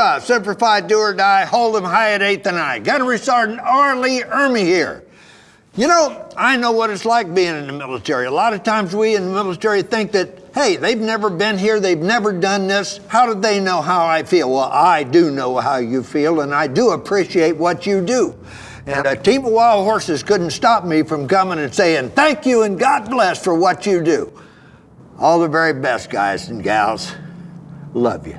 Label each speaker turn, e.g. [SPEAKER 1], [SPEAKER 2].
[SPEAKER 1] Hoorah! Semper do or die, Hold them high at 8th and I. Gunnery Sergeant R. Lee Ermey here. You know, I know what it's like being in the military. A lot of times we in the military think that, hey, they've never been here, they've never done this. How do they know how I feel? Well, I do know how you feel, and I do appreciate what you do. And a team of wild horses couldn't stop me from coming and saying, thank you and God bless for what you do. All the very best, guys and gals. Love you.